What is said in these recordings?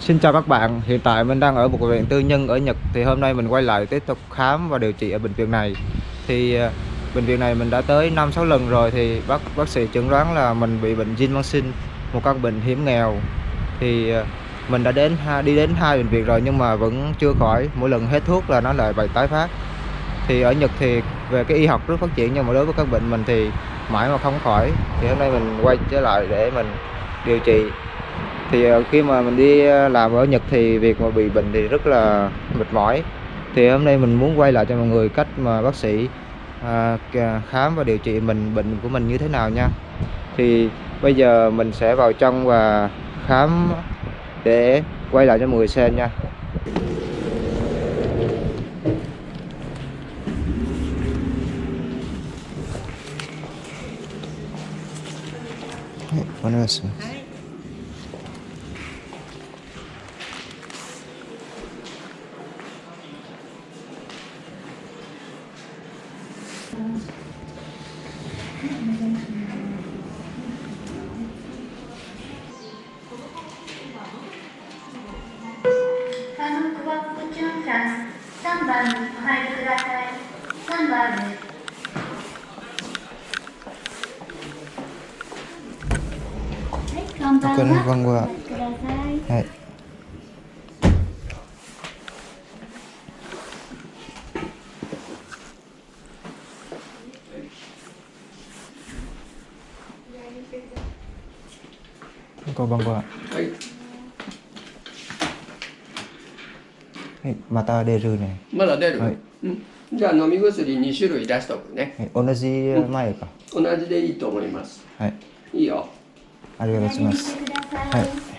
Xin chào các bạn, hiện tại mình đang ở một bệnh viện tư nhân ở Nhật. Thì hôm nay mình quay lại tiếp tục khám và điều trị ở bệnh viện này. Thì ờ, bệnh viện này mình đã tới 5-6 lần rồi Thì bác bác sĩ chẩn đoán là mình bị bệnh jinmansin Mang Sinh Một căn bệnh hiểm nghèo. Thì ờ, mình đã đến đi đến hai bệnh viện rồi nhưng mà vẫn chưa khỏi. Mỗi lần hết thuốc là nó lại bị tái phát. Thì ở Nhật thì về cái y học rất phát triển Nhưng mà đối với các bệnh mình thì mãi mà không khỏi. Thì hôm nay mình quay trở lại để mình điều trị thì ờ, khi mà mình đi ờ, làm ở Nhật thì việc mà bị bệnh thì rất là mệt mỏi. Thì hôm nay mình muốn quay lại cho mọi người cách mà bác sĩ à, khám và điều trị mình bệnh của mình như thế nào nha. Thì bây giờ mình sẽ vào trong và khám để quay lại cho mọi người xem nha. Hey, 3番にお入りください3番ですはい、こんばんは。こんばんは。はい。こんばんは。はい。 はい、また出るね。まだ出る、はい、うん。じゃあ飲み薬2種類出しとくね。はい、同じ前か、うん、同じでいいと思います。はい。いいよ。ありがとうございます。はい。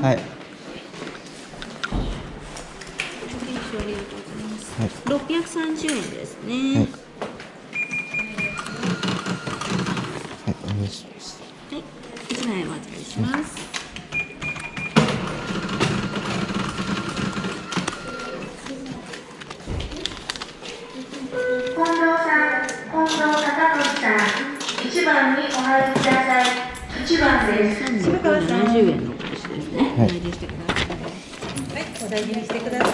はい。630円ですね。はい。はい、お願いします。はい、一枚お預かりします。近藤さん、近藤孝俊さん、一番にお入りください。一番です。370円のコースですね。はい、お大事にしてください。はい、お大事にしてください。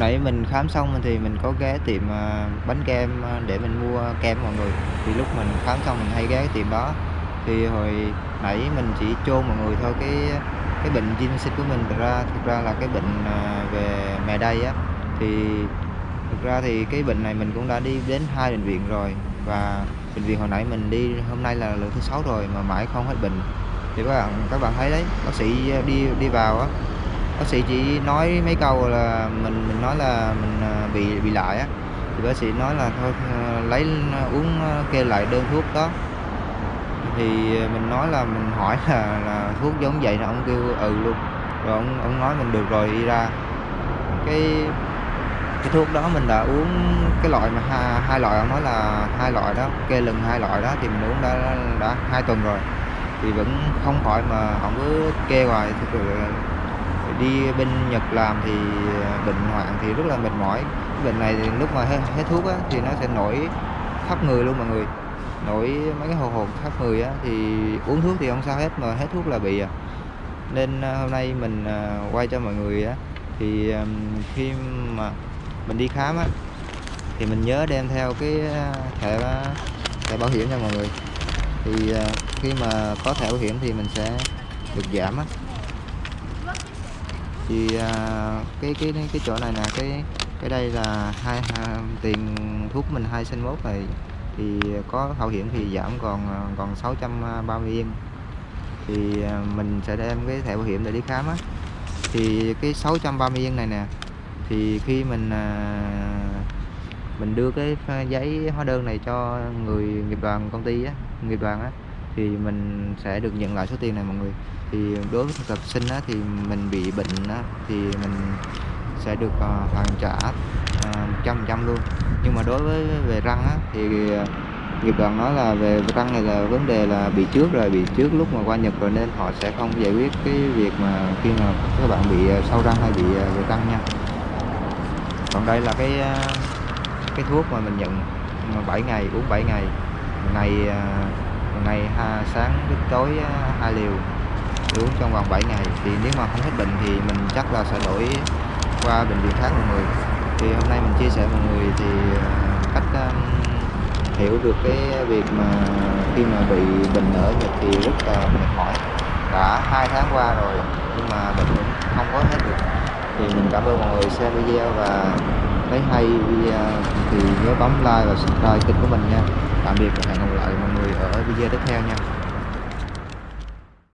Nãy mình khám xong thì mình có ghé tiệm à, bánh kem à, để mình mua kem mọi người. Thì lúc mình khám xong mình hay ghé cái tiệm đó. Thì hồi nãy mình chỉ chôn mọi người thôi, cái cái bệnh Jin sinh của mình. Thực ra thực ra là cái bệnh à, về mề đay á, thì thực ra thì cái bệnh này mình cũng đã đi đến hai bệnh viện rồi. Và bệnh viện hồi nãy mình đi, hôm nay là lần thứ sáu rồi mà mãi không hết bệnh. Thì các bạn các bạn thấy đấy, bác sĩ đi đi vào á bác sĩ chỉ nói mấy câu là mình mình nói là mình à, bị bị lại á. Thì bác sĩ nói là thôi à, lấy à, uống kê lại đơn thuốc đó. Thì mình nói là mình hỏi là, là thuốc giống vậy là ông kêu ừ luôn. Rồi ông ông nói mình được rồi đi ra. Cái cái thuốc đó mình đã uống cái loại mà hai, hai loại ông nói là hai loại đó kê lần hai loại đó thì mình uống đã đã hai tuần rồi. Thì vẫn không khỏi mà ông cứ kê hoài thực đi bên Nhật làm thì ờ, bệnh hoạn thì rất là mệt mỏi. Bệnh này thì lúc mà hết, hết thuốc á, thì nó sẽ nổi khắp người luôn mọi người. Nổi mấy cái hồ hồn khắp người á thì uống thuốc thì không sao hết mà hết thuốc là bị à. Nên ờ, hôm nay mình ờ, quay cho mọi người á thì khi mà mình đi khám á thì mình nhớ đem theo cái thẻ thẻ bảo hiểm nha mọi người. Thì khi mà có thẻ bảo hiểm thì mình sẽ được giảm á thì à, cái cái cái chỗ này nè cái cái đây là hai, hai tiền thuốc mình hai sinh mốt này. Thì có bảo hiểm thì giảm còn à, còn 630 yên. Thì à, mình sẽ đem cái thẻ bảo hiểm để đi khám á. Thì cái 630 yên này nè thì khi mình mình đưa cái giấy hóa đơn này cho người nghiệp đoàn công ty á nghiệp đoàn á thì mình sẽ được nhận lại số tiền này mọi người. Thì đối với thực tập sinh á, thì mình bị bệnh á, thì mình sẽ được uh, hoàn trả một trăm phần trăm luôn. Nhưng mà đối với về răng á, thì ờ, nghiệp đoàn nói là về răng này là vấn đề là bị trước rồi bị trước lúc mà qua Nhật rồi nên họ sẽ không giải quyết cái việc mà khi mà các bạn bị sâu răng hay bị về răng nha. Còn đây là cái cái thuốc mà mình nhận 7 ngày uống 7 ngày. Một ngày ờ, ngày ha, sáng đến tối à, hai liều uống trong vòng 7 ngày. Thì nếu mà không hết bệnh thì mình chắc là sẽ đổi qua bệnh viện khác mọi người thì hôm nay mình chia sẻ mọi người thì à, cách um, hiểu được cái việc mà khi mà bị bệnh ở Nhật thì rất là mệt mỏi. Đã hai tháng qua rồi nhưng mà bệnh vẫn không có hết được. Thì mình cảm ơn mọi người xem video và thấy hay video thì nhớ bấm like và subscribe kênh của mình nha tạm biệt và hẹn gặp lại mọi người ở video tiếp theo nha.